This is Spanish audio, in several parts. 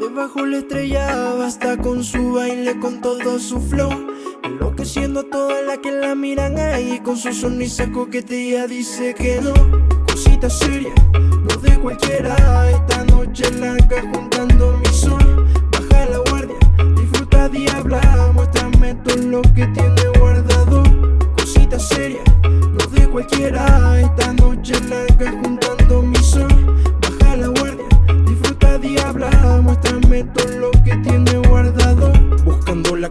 debajo la estrella Basta con su baile, con todo su flow. Enloqueciendo a todas las que la miran ahí Con su sonrisa coquetilla dice que no. Cosita seria, no de cualquiera. Esta noche larga juntando mi sol. Baja la guardia, disfruta diabla Muéstrame todo lo que tiene guardado. Cosita seria, no de cualquiera. Esta noche larga juntando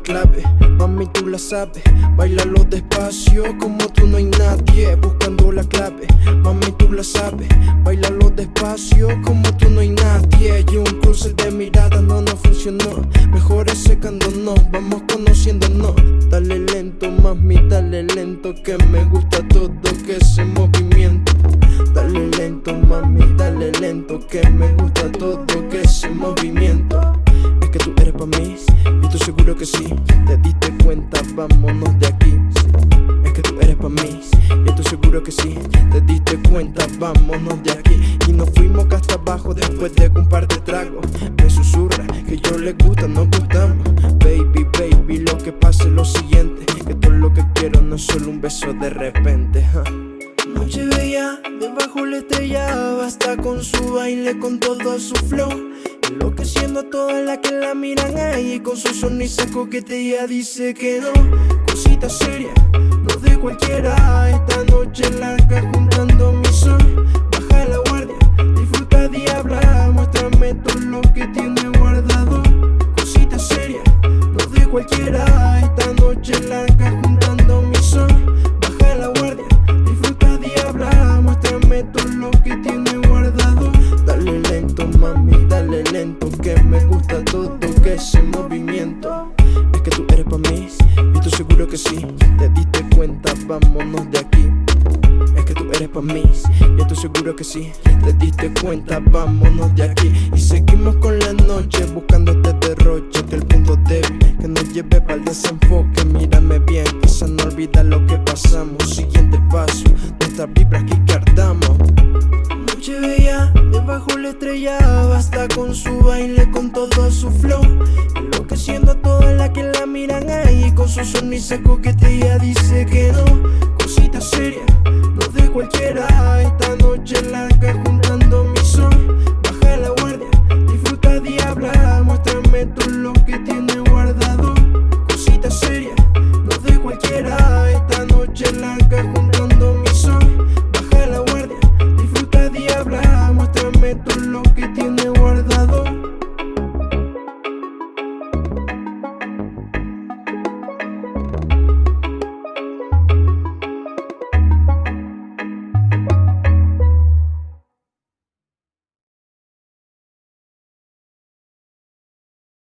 clave, mami tú la sabes. Bailalo despacio, como tú no hay nadie Buscando la clave, mami tú la sabes. Bailalo despacio, como tú no hay nadie. Y un cruce de mirada no nos funcionó. Mejor es secándonos, vamos conociéndonos. Dale lento, mami, dale lento Que me gusta todo que ese movimiento. Dale lento, mami, dale lento Que me gusta todo de aquí. Es que tú eres pa' mí. Y estoy seguro que sí. Te diste cuenta, vámonos de aquí. Y nos fuimos hasta abajo después de un par de tragos. Me susurra que yo le gusta, nos gustamos. Baby, baby, lo que pasa es lo siguiente. Que todo lo que quiero no es solo un beso de repente Noche bella, debajo la estrella Basta con su baile, con todo su flow Enloqueciendo a todas las que la miran ahí Con su sonrisa coquetilla dice que no. Cosita seria, no de cualquiera. Esta noche larga juntando mi sol. Baja la guardia, disfruta diabla Muéstrame todo lo que tiene guardado. Cosita seria, no de cualquiera. Esta noche larga juntando mi sol. Baja la guardia todo lo que tiene guardado. Dale lento mami, lento Que me gusta todo que ese movimiento. Es que tú eres pa' mí Y estoy seguro que sí. Te diste cuenta, vámonos de aquí. Es que tú eres pa' mí Y estoy seguro que sí. Te diste cuenta, vámonos de aquí. Y seguimos con la noche Buscando este derroche Que el punto débil Que nos lleve para el desenfoque. Mírame bien, quizás no olvida lo que pasamos. Siguiente paso De estas vibras que guardamos bajo la estrella Basta con su baile, con todo su flow. Enloqueciendo a todas las que la miran ahí Con su sonrisa coquetea, dice que no. Cosita seria, no de cualquiera. Esta noche la larga juntando mi son Baja la guardia, disfruta diabla Muéstrame todo lo que tiene guardado. Cosita seria, no de cualquiera. Esta noche larga muéstrame todo lo que tiene